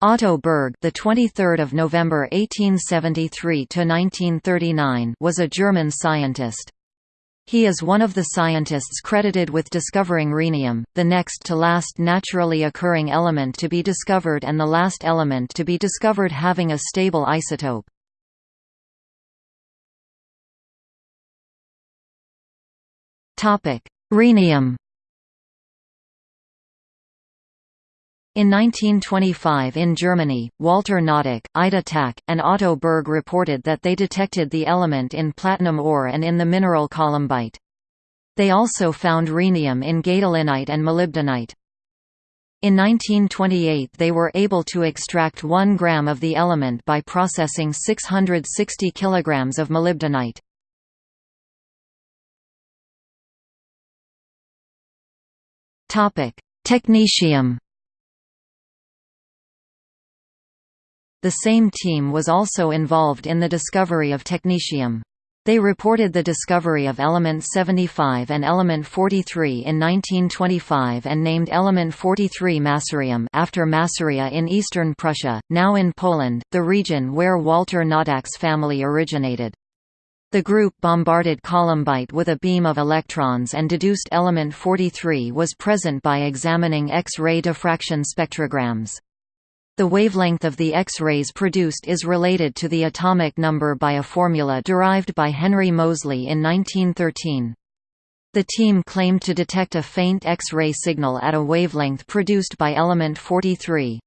Otto Berg, the 23rd of November 1873 to 1939, was a German scientist. He is one of the scientists credited with discovering rhenium, the next to last naturally occurring element to be discovered and the last element to be discovered having a stable isotope. Topic: Rhenium In 1925 in Germany, Walter Noddack, Ida Tacke, and Otto Berg reported that they detected the element in platinum ore and in the mineral columbite. They also found rhenium in gadolinite and molybdenite. In 1928 they were able to extract 1 gram of the element by processing 660 kilograms of molybdenite. Technetium The same team was also involved in the discovery of technetium. They reported the discovery of element 75 and element 43 in 1925 and named element 43 Masurium after Masuria in eastern Prussia, now in Poland, the region where Walter Noddack's family originated. The group bombarded columbite with a beam of electrons and deduced element 43 was present by examining X-ray diffraction spectrograms. The wavelength of the X-rays produced is related to the atomic number by a formula derived by Henry Moseley in 1913. The team claimed to detect a faint X-ray signal at a wavelength produced by element 43.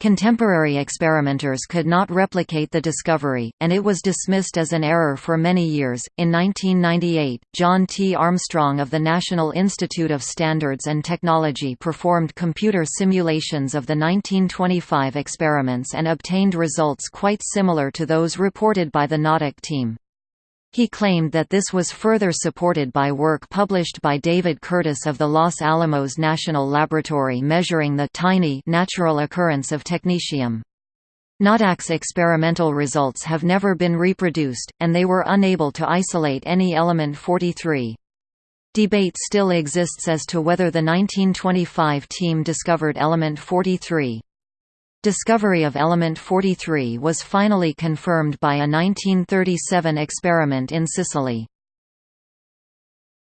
Contemporary experimenters could not replicate the discovery, and it was dismissed as an error for many years. In 1998, John T. Armstrong of the National Institute of Standards and Technology performed computer simulations of the 1925 experiments and obtained results quite similar to those reported by the Noddack team. He claimed that this was further supported by work published by David Curtis of the Los Alamos National Laboratory measuring the tiny natural occurrence of technetium. Noddack's experimental results have never been reproduced, and they were unable to isolate any element 43. Debate still exists as to whether the 1925 team discovered element 43. Discovery of element 43 was finally confirmed by a 1937 experiment in Sicily.